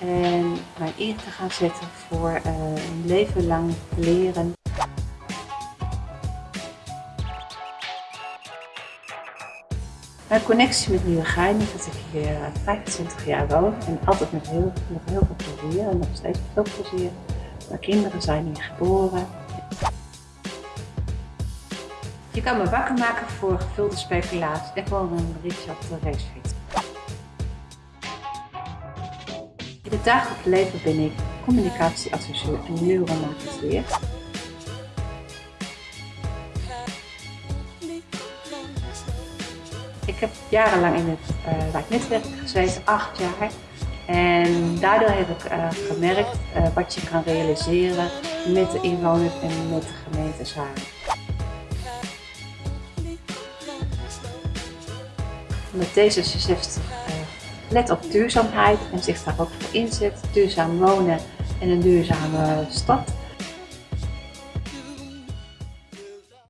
en mij in te gaan zetten voor uh, een leven lang leren. Mijn connectie met Nieuwegein is dat ik hier 25 jaar woon en altijd met heel, nog heel veel plezier en nog steeds veel plezier. Mijn kinderen zijn hier geboren. Je kan me wakker maken voor gevulde speculatie en gewoon een berichtje op In het dagelijks leven ben ik communicatieadviseur en neuromarketeer. Ik heb jarenlang in het uh, gezeten, acht jaar. En daardoor heb ik uh, gemerkt uh, wat je kan realiseren met de inwoners en met de gemeente samen. Met D66 let op duurzaamheid en zich daar ook voor inzet. Duurzaam wonen en een duurzame stad.